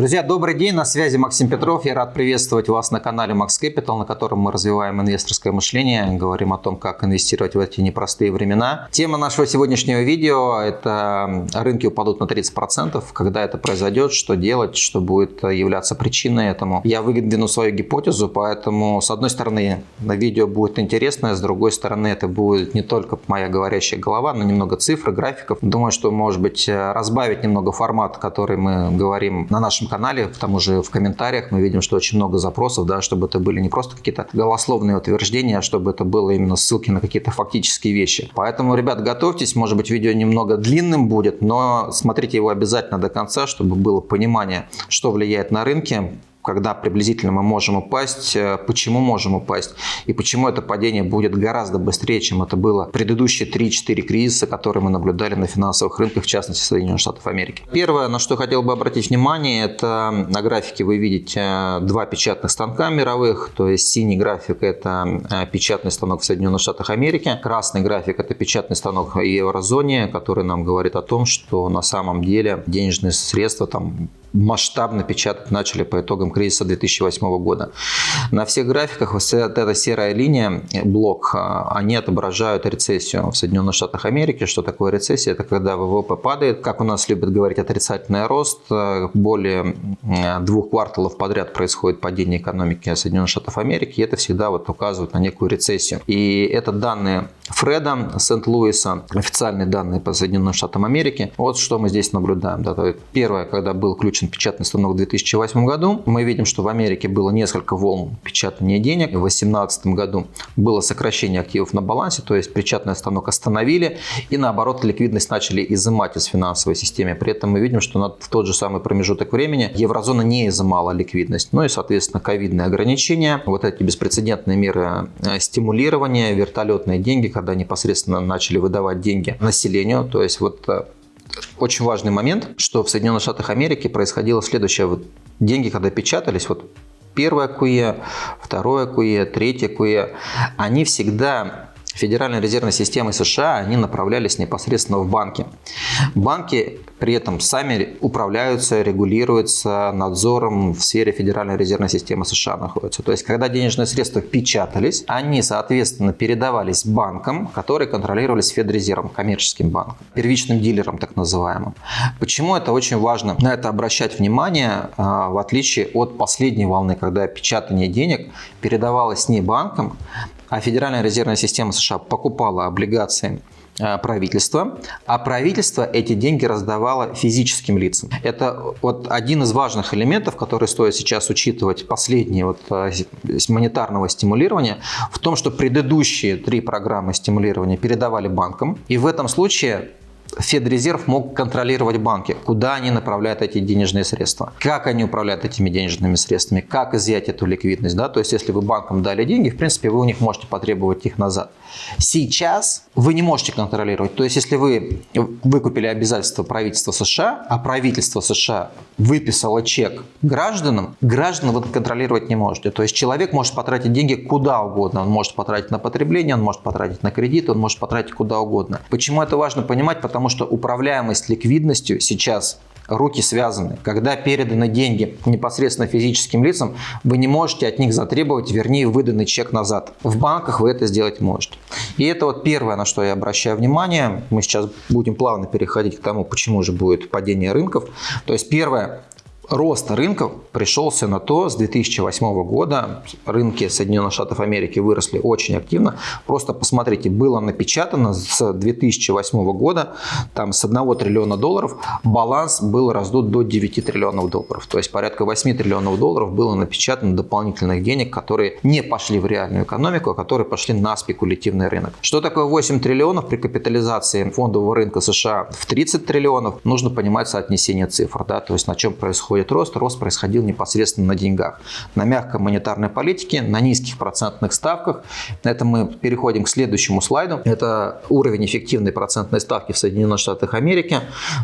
Друзья, добрый день, на связи Максим Петров. Я рад приветствовать вас на канале Max Capital, на котором мы развиваем инвесторское мышление, говорим о том, как инвестировать в эти непростые времена. Тема нашего сегодняшнего видео – это рынки упадут на 30%. Когда это произойдет, что делать, что будет являться причиной этому. Я выдвину свою гипотезу, поэтому, с одной стороны, на видео будет интересно, с другой стороны, это будет не только моя говорящая голова, но немного цифр, графиков. Думаю, что, может быть, разбавить немного формат, который мы говорим на нашем канале, к тому же в комментариях мы видим, что очень много запросов, да, чтобы это были не просто какие-то голословные утверждения, а чтобы это было именно ссылки на какие-то фактические вещи. Поэтому, ребят, готовьтесь, может быть, видео немного длинным будет, но смотрите его обязательно до конца, чтобы было понимание, что влияет на рынке, когда приблизительно мы можем упасть, э, почему можем упасть? И почему это падение будет гораздо быстрее, чем это было предыдущие 3-4 кризиса, которые мы наблюдали на финансовых рынках, в частности Соединенных Штатов Америки. Первое, на что хотел бы обратить внимание, это на графике вы видите э, два печатных станка мировых, то есть синий график это э, печатный станок в Соединенных Штатах Америки, красный график это печатный станок в еврозоне, который нам говорит о том, что на самом деле денежные средства там масштабно печатать начали по итогам кризиса 2008 года. На всех графиках вот эта серая линия, блок, а, они отображают рецессию в Соединенных Штатах Америки. Что такое рецессия? Это когда ВВП падает. Как у нас любят говорить, отрицательный рост. Более двух кварталов подряд происходит падение экономики Соединенных Штатов Америки. И это всегда вот указывает на некую рецессию. И это данные Фреда Сент-Луиса, официальные данные по Соединенным Штатам Америки. Вот что мы здесь наблюдаем. Да, первое, когда был ключ печатный станок в 2008 году. Мы видим, что в Америке было несколько волн печатания денег. В 2018 году было сокращение активов на балансе, то есть печатный станок остановили и наоборот ликвидность начали изымать из финансовой системы. При этом мы видим, что в тот же самый промежуток времени еврозона не изымала ликвидность. Ну и, соответственно, ковидные ограничения, вот эти беспрецедентные меры э, стимулирования, вертолетные деньги, когда непосредственно начали выдавать деньги населению, то есть вот э, очень важный момент, что в Соединенных Штатах Америки происходило следующее. Вот деньги, когда печатались, вот первое КУЕ, второе КУЕ, третье КУЕ, они всегда Федеральной резервной системы США, они направлялись непосредственно в банки. Банки при этом сами управляются, регулируются надзором в сфере Федеральной резервной системы США находятся. То есть, когда денежные средства печатались, они, соответственно, передавались банкам, которые контролировались Федрезервом, коммерческим банком, первичным дилером так называемым. Почему это очень важно на это обращать внимание, а, в отличие от последней волны, когда печатание денег передавалось не банкам, а Федеральная резервная система США покупала облигации э, правительства, а правительство эти деньги раздавало физическим лицам. Это вот один из важных элементов, который стоит сейчас учитывать последние вот э, монетарного стимулирования, в том, что предыдущие три программы стимулирования передавали банкам, и в этом случае Федрезерв мог контролировать банки, куда они направляют эти денежные средства, как они управляют этими денежными средствами, как изъять эту ликвидность. Да? То есть, если вы банкам дали деньги, в принципе, вы у них можете потребовать их назад. Сейчас вы не можете контролировать. То есть, если вы выкупили обязательства правительства США, а правительство США выписало чек гражданам, граждан вы контролировать не можете. То есть, человек может потратить деньги куда угодно. Он может потратить на потребление, он может потратить на кредит, он может потратить куда угодно. Почему это важно понимать? Потому что управляемость ликвидностью сейчас руки связаны. Когда переданы деньги непосредственно физическим лицам, вы не можете от них затребовать, вернее, выданный чек назад. В банках вы это сделать можете. И это вот первое, на что я обращаю внимание. Мы сейчас будем плавно переходить к тому, почему же будет падение рынков. То есть первое, рост рынков пришелся на то, с 2008 года рынки Соединенных Штатов Америки выросли очень активно. Просто посмотрите, было напечатано с 2008 года, там с 1 триллиона долларов, баланс был раздут до 9 триллионов долларов. То есть порядка 8 триллионов долларов было напечатано дополнительных денег, которые не пошли в реальную экономику, а которые пошли на спекулятивный рынок. Что такое 8 триллионов при капитализации фондового рынка США в 30 триллионов? Нужно понимать соотнесение цифр, да, то есть на чем происходит происходит рост, рост происходил непосредственно на деньгах. На мягкой монетарной политике, на низких процентных ставках. На этом мы переходим к следующему слайду. Это уровень эффективной процентной ставки в Соединенных Штатах Америки.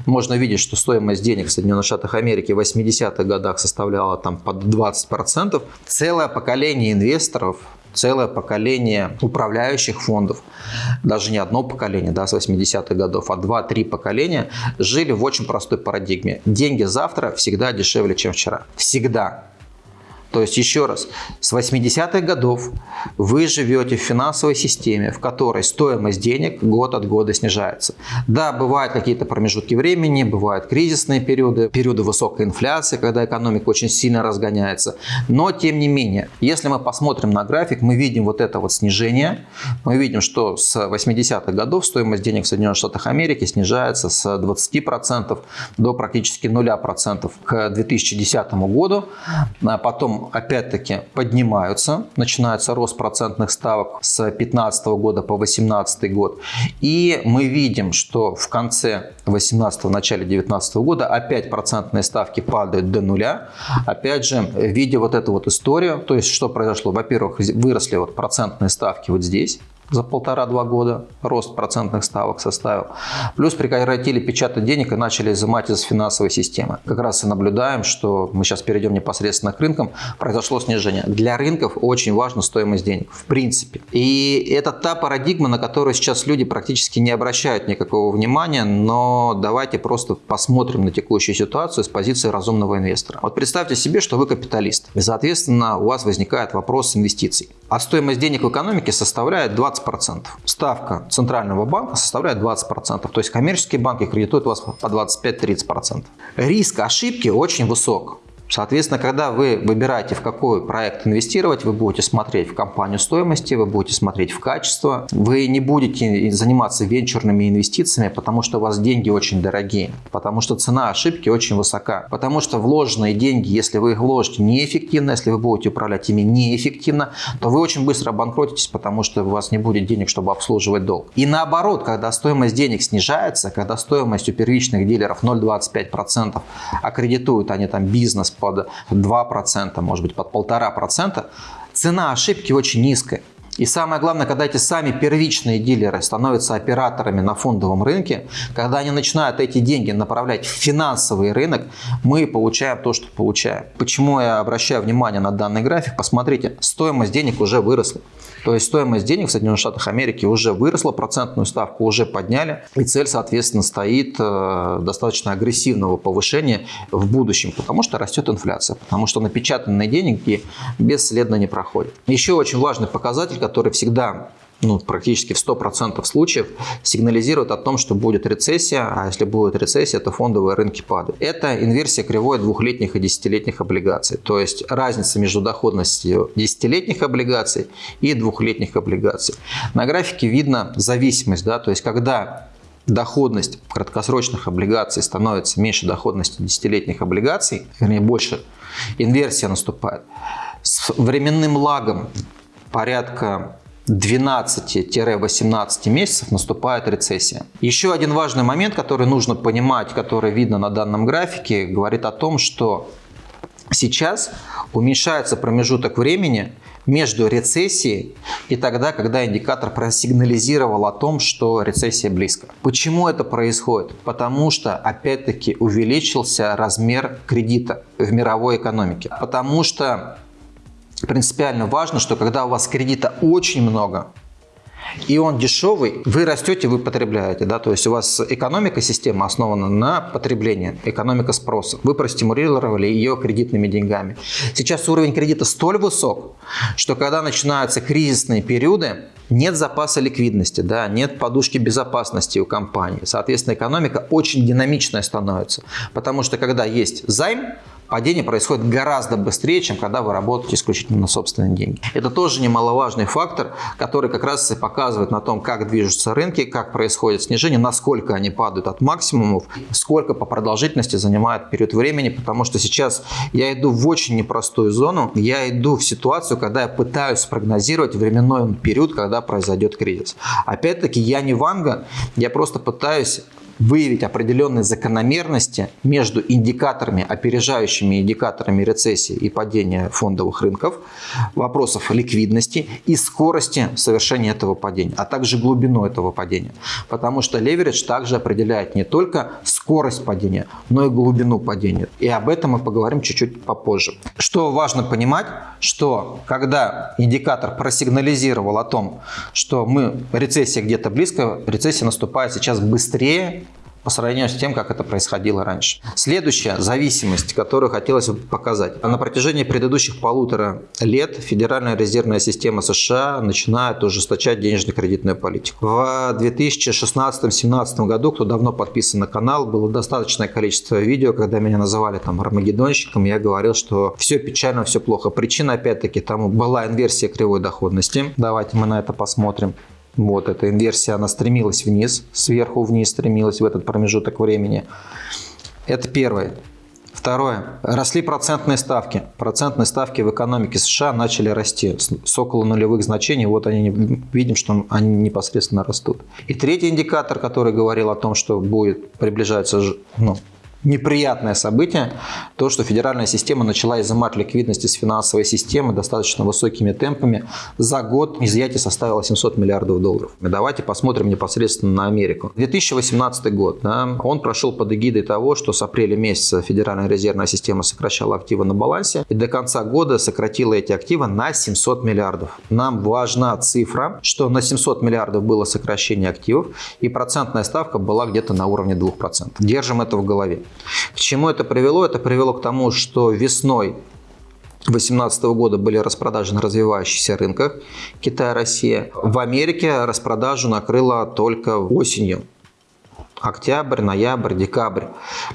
Можно видеть, что стоимость денег в Соединенных Штатах Америки в 80-х годах составляла там под 20%. Целое поколение инвесторов целое поколение управляющих фондов, даже не одно поколение да, с 80-х годов, а два-три поколения жили в очень простой парадигме. Деньги завтра всегда дешевле, чем вчера. Всегда. То есть, еще раз, с 80-х годов вы живете в финансовой системе, в которой стоимость денег год от года снижается. Да, бывают какие-то промежутки времени, бывают кризисные периоды, периоды высокой инфляции, когда экономика очень сильно разгоняется. Но, тем не менее, если мы посмотрим на график, мы видим вот это вот снижение. Мы видим, что с 80-х годов стоимость денег в Соединенных Штатах Америки снижается с 20% до практически 0% к 2010 году. А опять-таки поднимаются, начинается рост процентных ставок с 2015 года по 2018 год. И мы видим, что в конце 2018, начале 2019 года опять процентные ставки падают до нуля. Опять же, видя вот эту вот историю, то есть что произошло? Во-первых, выросли вот процентные ставки вот здесь, за полтора-два года рост процентных ставок составил. Плюс прекратили печатать денег и начали изымать из финансовой системы. Как раз и наблюдаем, что мы сейчас перейдем непосредственно к рынкам, произошло снижение. Для рынков очень важна стоимость денег, в принципе. И это та парадигма, на которую сейчас люди практически не обращают никакого внимания, но давайте просто посмотрим на текущую ситуацию с позиции разумного инвестора. Вот представьте себе, что вы капиталист, и, соответственно, у вас возникает вопрос инвестиций. А стоимость денег в экономике составляет 20 20%. Ставка Центрального банка составляет 20%. То есть коммерческие банки кредитуют вас по 25-30%. Риск ошибки очень высок. Соответственно, когда вы выбираете, в какой проект инвестировать, вы будете смотреть в компанию стоимости, вы будете смотреть в качество. Вы не будете заниматься венчурными инвестициями, потому что у вас деньги очень дорогие, потому что цена ошибки очень высока, потому что вложенные деньги, если вы их вложите неэффективно, если вы будете управлять ими неэффективно, то вы очень быстро обанкротитесь, потому что у вас не будет денег, чтобы обслуживать долг. И наоборот, когда стоимость денег снижается, когда стоимость у первичных дилеров 0,25%, аккредитуют они там бизнес под 2%, может быть под 1,5%, цена ошибки очень низкая. И самое главное, когда эти сами первичные дилеры становятся операторами на фондовом рынке, когда они начинают эти деньги направлять в финансовый рынок, мы получаем то, что получаем. Почему я обращаю внимание на данный график? Посмотрите, стоимость денег уже выросла. То есть стоимость денег в Соединенных Штатах Америки уже выросла, процентную ставку уже подняли. И цель, соответственно, стоит э, достаточно агрессивного повышения в будущем, потому что растет инфляция, потому что напечатанные деньги бесследно не проходят. Еще очень важный показатель, который всегда ну, практически в 100% случаев сигнализирует о том, что будет рецессия, а если будет рецессия, то фондовые рынки падают. Это инверсия кривой двухлетних и десятилетних облигаций. То есть разница между доходностью десятилетних облигаций и двухлетних облигаций. На графике видно зависимость, да, то есть когда доходность краткосрочных облигаций становится меньше доходности десятилетних облигаций, вернее больше, инверсия наступает. С временным лагом порядка 12-18 месяцев наступает рецессия. Еще один важный момент, который нужно понимать, который видно на данном графике, говорит о том, что сейчас уменьшается промежуток времени между рецессией и тогда, когда индикатор просигнализировал о том, что рецессия близко. Почему это происходит? Потому что, опять-таки, увеличился размер кредита в мировой экономике. Потому что принципиально важно, что когда у вас кредита очень много, и он дешевый, вы растете, вы потребляете. Да? То есть у вас экономика система основана на потреблении, экономика спроса. Вы простимулировали ее кредитными деньгами. Сейчас уровень кредита столь высок, что когда начинаются кризисные периоды, нет запаса ликвидности, да, нет подушки безопасности у компании. Соответственно, экономика очень динамичная становится. Потому что когда есть займ, падение происходит гораздо быстрее, чем когда вы работаете исключительно на собственные деньги. Это тоже немаловажный фактор, который как раз и показывает на том, как движутся рынки, как происходит снижение, насколько они падают от максимумов, сколько по продолжительности занимает период времени, потому что сейчас я иду в очень непростую зону, я иду в ситуацию, когда я пытаюсь спрогнозировать временной период, когда произойдет кризис. Опять-таки, я не Ванга, я просто пытаюсь выявить определенные закономерности между индикаторами, опережающими индикаторами рецессии и падения фондовых рынков, вопросов ликвидности и скорости совершения этого падения, а также глубину этого падения. Потому что леверидж также определяет не только скорость падения, но и глубину падения. И об этом мы поговорим чуть-чуть попозже. Что важно понимать, что когда индикатор просигнализировал о том, что мы рецессия где-то близко, рецессия наступает сейчас быстрее, по сравнению с тем, как это происходило раньше. Следующая зависимость, которую хотелось бы показать. На протяжении предыдущих полутора лет Федеральная резервная система США начинает ужесточать денежно-кредитную политику. В 2016-2017 году, кто давно подписан на канал, было достаточное количество видео, когда меня называли там армагеддонщиком, я говорил, что все печально, все плохо. Причина, опять-таки, тому была инверсия кривой доходности. Давайте мы на это посмотрим. Вот эта инверсия, она стремилась вниз, сверху вниз стремилась в этот промежуток времени. Это первое. Второе. Росли процентные ставки. Процентные ставки в экономике США начали расти с около нулевых значений. Вот они видим, что они непосредственно растут. И третий индикатор, который говорил о том, что будет приближаться ну, неприятное событие, то, что федеральная система начала изымать ликвидность из финансовой системы достаточно высокими темпами. За год изъятие составило 700 миллиардов долларов. И давайте посмотрим непосредственно на Америку. 2018 год, да, он прошел под эгидой того, что с апреля месяца Федеральная резервная система сокращала активы на балансе и до конца года сократила эти активы на 700 миллиардов. Нам важна цифра, что на 700 миллиардов было сокращение активов и процентная ставка была где-то на уровне 2%. Держим это в голове. К чему это привело? Это привело к тому, что весной 2018 года были распродажи на развивающихся рынках Китая, Россия. В Америке распродажу накрыло только осенью октябрь, ноябрь, декабрь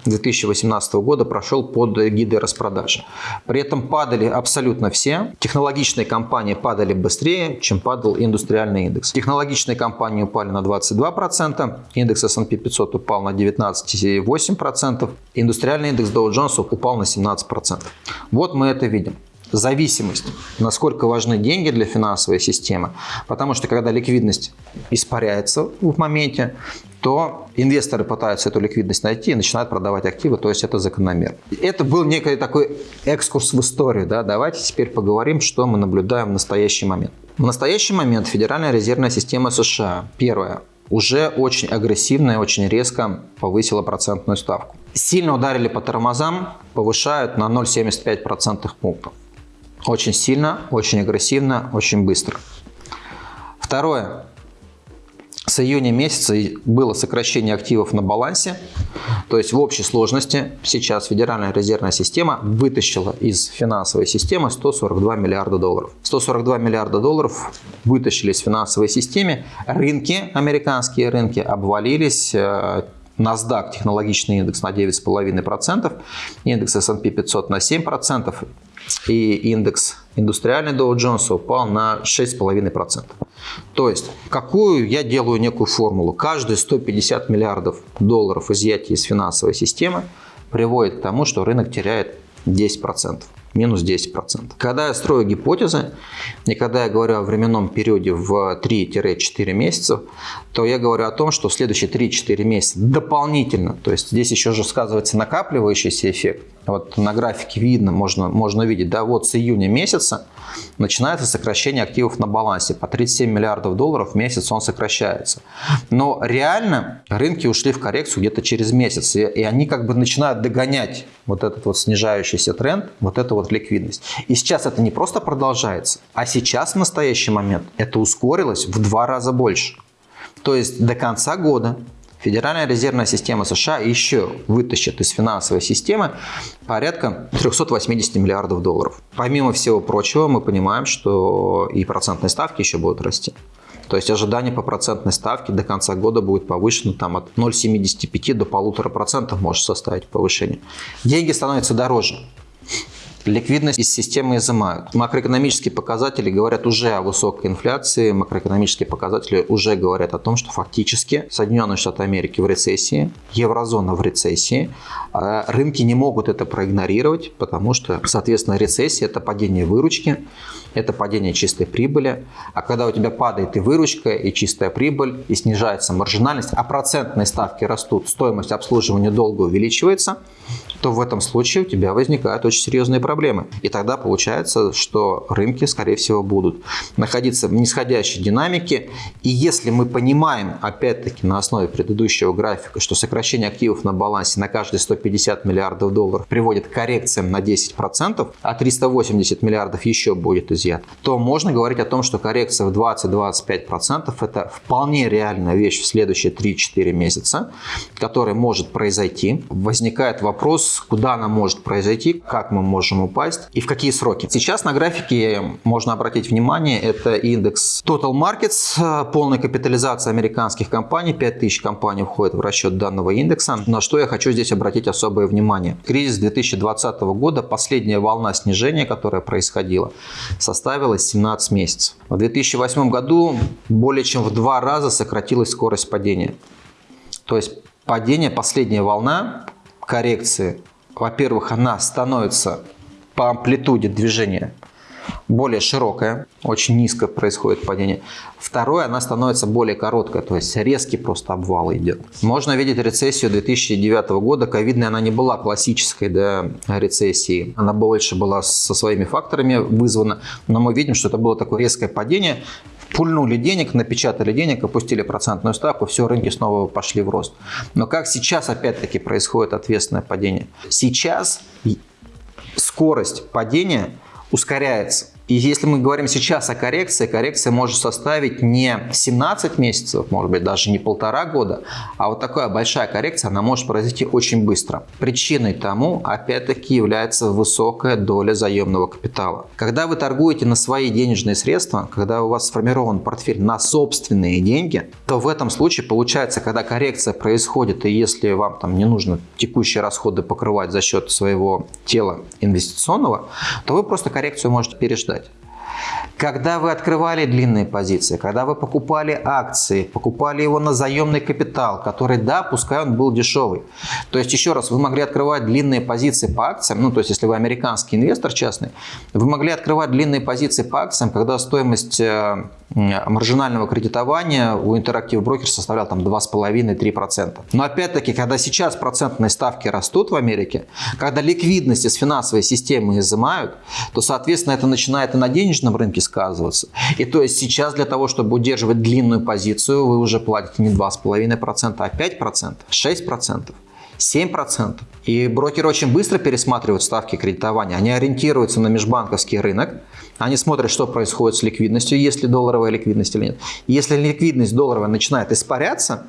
2018 года прошел под гидой распродажи. При этом падали абсолютно все. Технологичные компании падали быстрее, чем падал индустриальный индекс. Технологичные компании упали на 22%, индекс S&P 500 упал на 19,8%, индустриальный индекс Dow Jones упал на 17%. Вот мы это видим зависимость, насколько важны деньги для финансовой системы. Потому что когда ликвидность испаряется в моменте, то инвесторы пытаются эту ликвидность найти и начинают продавать активы, то есть это закономерно. Это был некий такой экскурс в историю. Да? Давайте теперь поговорим, что мы наблюдаем в настоящий момент. В настоящий момент Федеральная резервная система США, первое, уже очень агрессивно и очень резко повысила процентную ставку. Сильно ударили по тормозам, повышают на 0,75% пунктов. Очень сильно, очень агрессивно, очень быстро. Второе. С июня месяца было сокращение активов на балансе. То есть в общей сложности сейчас Федеральная резервная система вытащила из финансовой системы 142 миллиарда долларов. 142 миллиарда долларов вытащили из финансовой системы. Рынки, американские рынки обвалились э, NASDAQ технологичный индекс на 9,5%, индекс S&P 500 на 7%, и индекс индустриальный Dow Jones упал на 6,5%. То есть, какую я делаю некую формулу? Каждые 150 миллиардов долларов изъятия из финансовой системы приводит к тому, что рынок теряет 10% минус 10%. Когда я строю гипотезы, и когда я говорю о временном периоде в 3-4 месяца, то я говорю о том, что в следующие 3-4 месяца дополнительно, то есть здесь еще же сказывается накапливающийся эффект, вот на графике видно, можно, можно видеть, да, вот с июня месяца начинается сокращение активов на балансе. По 37 миллиардов долларов в месяц он сокращается. Но реально рынки ушли в коррекцию где-то через месяц. И, и они как бы начинают догонять вот этот вот снижающийся тренд, вот эту вот ликвидность. И сейчас это не просто продолжается, а сейчас в настоящий момент это ускорилось в два раза больше. То есть до конца года Федеральная резервная система США еще вытащит из финансовой системы порядка 380 миллиардов долларов. Помимо всего прочего, мы понимаем, что и процентные ставки еще будут расти. То есть ожидание по процентной ставке до конца года будет повышено там, от 0,75 до 1,5% может составить повышение. Деньги становятся дороже. Ликвидность из системы изымают. Макроэкономические показатели говорят уже о высокой инфляции, макроэкономические показатели уже говорят о том, что фактически Соединенные Штаты Америки в рецессии, еврозона в рецессии, а рынки не могут это проигнорировать, потому что, соответственно, рецессия – это падение выручки, это падение чистой прибыли. А когда у тебя падает и выручка, и чистая прибыль, и снижается маржинальность, а процентные ставки растут, стоимость обслуживания долга увеличивается, то в этом случае у тебя возникают очень серьезные проблемы. И тогда получается, что рынки, скорее всего, будут находиться в нисходящей динамике. И если мы понимаем, опять-таки, на основе предыдущего графика, что сокращение активов на балансе на каждые 150 миллиардов долларов приводит к коррекциям на 10%, а 380 миллиардов еще будет изъят, то можно говорить о том, что коррекция в 20-25% это вполне реальная вещь в следующие 3-4 месяца, которая может произойти. Возникает вопрос, куда она может произойти, как мы можем упасть и в какие сроки. Сейчас на графике можно обратить внимание, это индекс Total Markets, полная капитализация американских компаний, 5000 компаний входит в расчет данного индекса. На что я хочу здесь обратить особое внимание. Кризис 2020 года, последняя волна снижения, которая происходила, составила 17 месяцев. В 2008 году более чем в два раза сократилась скорость падения. То есть падение, последняя волна коррекции, во-первых, она становится по амплитуде движения более широкая, очень низко происходит падение. Второе, она становится более короткая, то есть резкий просто обвал идет. Можно видеть рецессию 2009 года. Ковидная она не была классической да, рецессией. Она больше была со своими факторами вызвана. Но мы видим, что это было такое резкое падение пульнули денег, напечатали денег, опустили процентную ставку, все, рынки снова пошли в рост. Но как сейчас опять-таки происходит ответственное падение? Сейчас скорость падения ускоряется. И если мы говорим сейчас о коррекции, коррекция может составить не 17 месяцев, может быть даже не полтора года, а вот такая большая коррекция, она может произойти очень быстро. Причиной тому, опять-таки, является высокая доля заемного капитала. Когда вы торгуете на свои денежные средства, когда у вас сформирован портфель на собственные деньги, то в этом случае получается, когда коррекция происходит, и если вам там не нужно текущие расходы покрывать за счет своего тела инвестиционного, то вы просто коррекцию можете переждать читать. Когда вы открывали длинные позиции, когда вы покупали акции, покупали его на заемный капитал, который, да, пускай он был дешевый. То есть, еще раз, вы могли открывать длинные позиции по акциям, ну, то есть, если вы американский инвестор частный, вы могли открывать длинные позиции по акциям, когда стоимость э, маржинального кредитования у Interactive Brokers составлял там 2,5-3%. Но опять-таки, когда сейчас процентные ставки растут в Америке, когда ликвидность из финансовой системы изымают, то, соответственно, это начинает и на денежном рынке сказываться. И то есть сейчас для того, чтобы удерживать длинную позицию, вы уже платите не 2,5%, а 5%, 6%. 7%. И брокеры очень быстро пересматривают ставки кредитования. Они ориентируются на межбанковский рынок. Они смотрят, что происходит с ликвидностью, есть ли долларовая ликвидность или нет. если ликвидность долларовая начинает испаряться,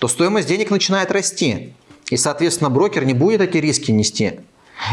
то стоимость денег начинает расти. И, соответственно, брокер не будет эти риски нести.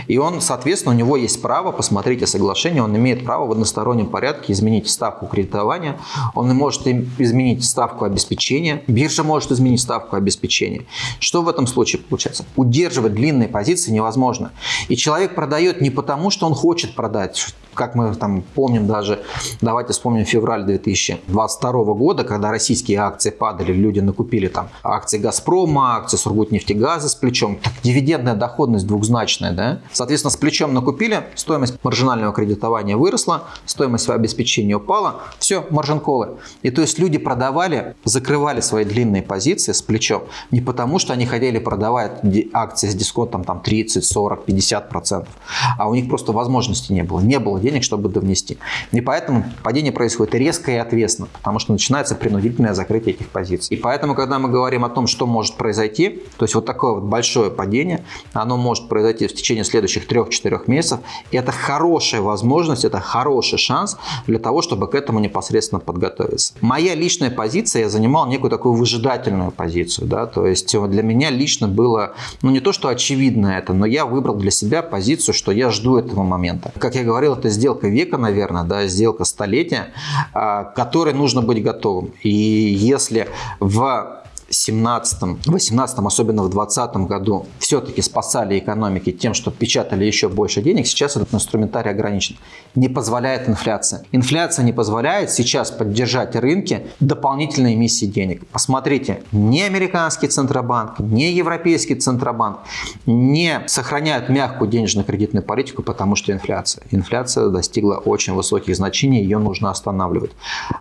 И он, соответственно, у него есть право, посмотрите соглашение, он имеет право в одностороннем порядке изменить ставку кредитования, он может изменить ставку обеспечения, биржа может изменить ставку обеспечения. Что в этом случае получается? Удерживать длинные позиции невозможно. И человек продает не потому, что он хочет продать, как мы там помним даже, давайте вспомним февраль 2022 года, когда российские акции падали, люди накупили там акции «Газпрома», акции «Сургутнефтегаза» с плечом. Так, дивидендная доходность двухзначная, да? Соответственно, с плечом накупили, стоимость маржинального кредитования выросла, стоимость обеспечения упала, все, маржин-колы. И то есть люди продавали, закрывали свои длинные позиции с плечом не потому, что они хотели продавать акции с дисконтом там 30, 40, 50 процентов, а у них просто возможности не было. Не было денег, чтобы довнести. И поэтому падение происходит резко и ответственно, потому что начинается принудительное закрытие этих позиций. И поэтому, когда мы говорим о том, что может произойти, то есть вот такое вот большое падение, оно может произойти в течение следующих 3-4 месяцев, и это хорошая возможность, это хороший шанс для того, чтобы к этому непосредственно подготовиться. Моя личная позиция, я занимал некую такую выжидательную позицию, да, то есть для меня лично было, ну не то, что очевидно это, но я выбрал для себя позицию, что я жду этого момента. Как я говорил, это сделка века, наверное, да, сделка столетия, а, к которой нужно быть готовым. И если в 17, 18, особенно в 2020 году все-таки спасали экономики тем, что печатали еще больше денег, сейчас этот инструментарий ограничен. Не позволяет инфляция. Инфляция не позволяет сейчас поддержать рынки дополнительной эмиссии денег. Посмотрите, ни американский Центробанк, ни Европейский Центробанк не сохраняют мягкую денежно-кредитную политику, потому что инфляция. Инфляция достигла очень высоких значений, ее нужно останавливать.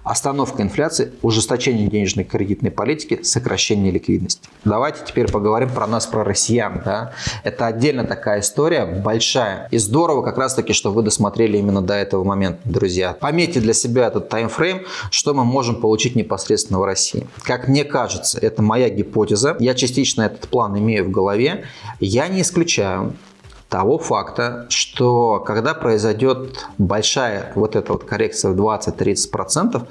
Остановка инфляции, ужесточение денежной кредитной политики, сокращение ликвидности. Давайте теперь поговорим про нас, про россиян. Да? Это отдельно такая история, большая. И здорово как раз таки, что вы досмотрели именно до этого момента, друзья. Пометьте для себя этот таймфрейм, что мы можем получить непосредственно в России. Как мне кажется, это моя гипотеза. Я частично этот план имею в голове. Я не исключаю того факта, что когда произойдет большая вот эта вот коррекция в 20-30%,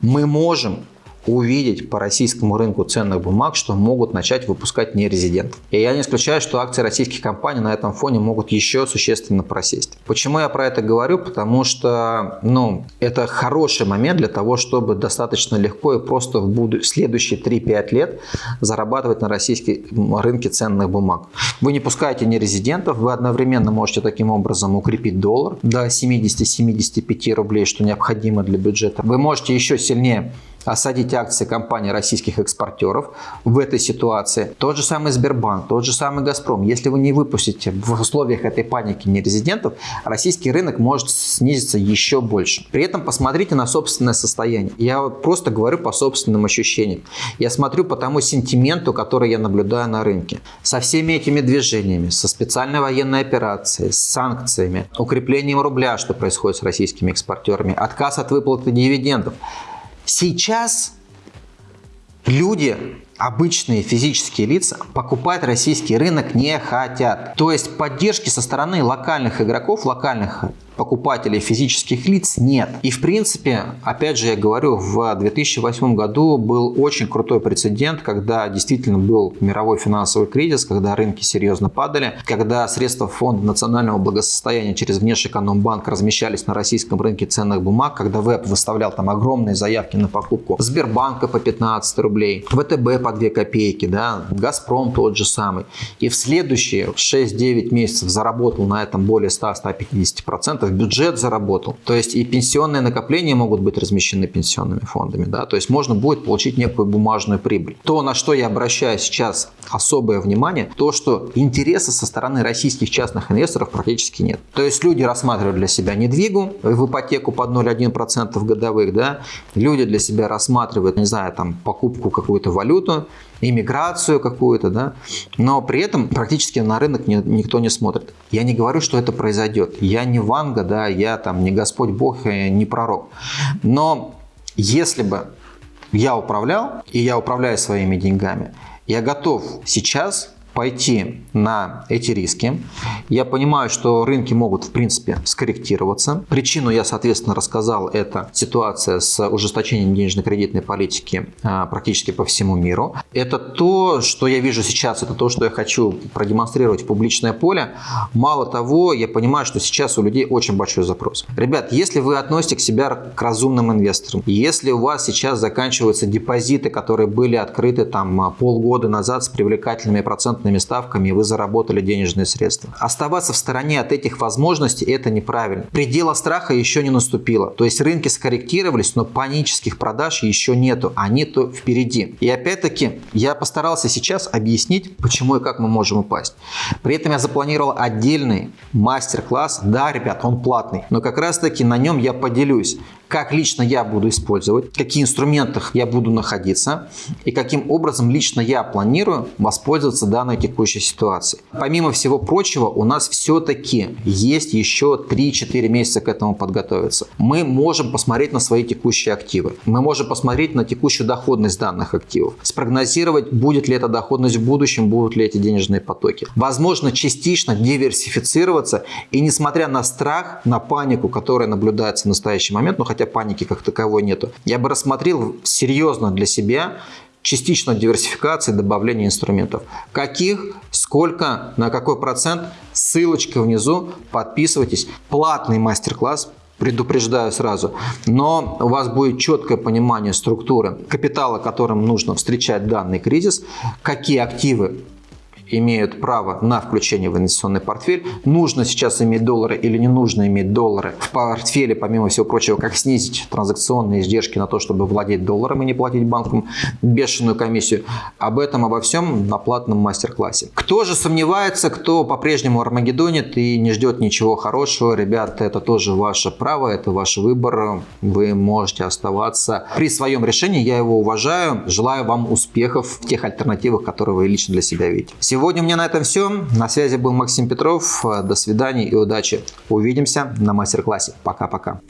мы можем увидеть по российскому рынку ценных бумаг, что могут начать выпускать нерезидентов. И я не исключаю, что акции российских компаний на этом фоне могут еще существенно просесть. Почему я про это говорю? Потому что ну, это хороший момент для того, чтобы достаточно легко и просто в буду... следующие 3-5 лет зарабатывать на российском рынке ценных бумаг. Вы не пускаете нерезидентов, вы одновременно можете таким образом укрепить доллар до 70-75 рублей, что необходимо для бюджета. Вы можете еще сильнее осадить акции компаний российских экспортеров в этой ситуации. Тот же самый Сбербанк, тот же самый Газпром. Если вы не выпустите в условиях этой паники нерезидентов, российский рынок может снизиться еще больше. При этом посмотрите на собственное состояние. Я вот просто говорю по собственным ощущениям. Я смотрю по тому сентименту, который я наблюдаю на рынке. Со всеми этими движениями, со специальной военной операцией, с санкциями, укреплением рубля, что происходит с российскими экспортерами, отказ от выплаты дивидендов. Сейчас люди, обычные физические лица, покупать российский рынок не хотят. То есть поддержки со стороны локальных игроков, локальных покупателей физических лиц нет. И в принципе, опять же я говорю, в 2008 году был очень крутой прецедент, когда действительно был мировой финансовый кризис, когда рынки серьезно падали, когда средства фонда национального благосостояния через внешэкономбанк размещались на российском рынке ценных бумаг, когда ВЭП выставлял там огромные заявки на покупку Сбербанка по 15 рублей, ВТБ по 2 копейки, да, Газпром тот же самый. И в следующие 6-9 месяцев заработал на этом более 100-150%, в бюджет заработал. То есть и пенсионные накопления могут быть размещены пенсионными фондами. Да? То есть можно будет получить некую бумажную прибыль. То, на что я обращаю сейчас особое внимание, то, что интереса со стороны российских частных инвесторов практически нет. То есть люди рассматривают для себя недвигу в ипотеку под 0,1% годовых. Да? Люди для себя рассматривают, не знаю, там покупку какую-то валюту, иммиграцию какую-то, да, но при этом практически на рынок не, никто не смотрит. Я не говорю, что это произойдет. Я не Ванга, да, я там не Господь Бог, не пророк. Но если бы я управлял, и я управляю своими деньгами, я готов сейчас пойти на эти риски. Я понимаю, что рынки могут, в принципе, скорректироваться. Причину я, соответственно, рассказал. Это ситуация с ужесточением денежно-кредитной политики а, практически по всему миру. Это то, что я вижу сейчас, это то, что я хочу продемонстрировать в публичное поле. Мало того, я понимаю, что сейчас у людей очень большой запрос. Ребят, если вы относите к себя к разумным инвесторам, если у вас сейчас заканчиваются депозиты, которые были открыты там полгода назад с привлекательными процентными процентными ставками вы заработали денежные средства. Оставаться в стороне от этих возможностей – это неправильно. Предела страха еще не наступило. То есть рынки скорректировались, но панических продаж еще нету. Они-то впереди. И опять-таки я постарался сейчас объяснить, почему и как мы можем упасть. При этом я запланировал отдельный мастер-класс. Да, ребят, он платный. Но как раз-таки на нем я поделюсь, как лично я буду использовать, в каких инструментах я буду находиться и каким образом лично я планирую воспользоваться данной текущей ситуацией. Помимо всего прочего, у нас все-таки есть еще 3-4 месяца к этому подготовиться. Мы можем посмотреть на свои текущие активы. Мы можем посмотреть на текущую доходность данных активов. Спрогнозировать, будет ли эта доходность в будущем, будут ли эти денежные потоки. Возможно, частично диверсифицироваться и несмотря на страх, на панику, которая наблюдается в настоящий момент, но хотя паники как таковой нету, я бы рассмотрел серьезно для себя частично диверсификации, добавления инструментов. Каких, сколько, на какой процент, ссылочка внизу, подписывайтесь. Платный мастер-класс предупреждаю сразу. Но у вас будет четкое понимание структуры капитала, которым нужно встречать данный кризис, какие активы имеют право на включение в инвестиционный портфель. Нужно сейчас иметь доллары или не нужно иметь доллары в портфеле, помимо всего прочего, как снизить транзакционные издержки на то, чтобы владеть долларом и не платить банкам бешеную комиссию. Об этом, обо всем на платном мастер-классе. Кто же сомневается, кто по-прежнему армагеддонит и не ждет ничего хорошего, ребята, это тоже ваше право, это ваш выбор. Вы можете оставаться при своем решении, я его уважаю. Желаю вам успехов в тех альтернативах, которые вы лично для себя видите. Сегодня у меня на этом все. На связи был Максим Петров. До свидания и удачи. Увидимся на мастер-классе. Пока-пока.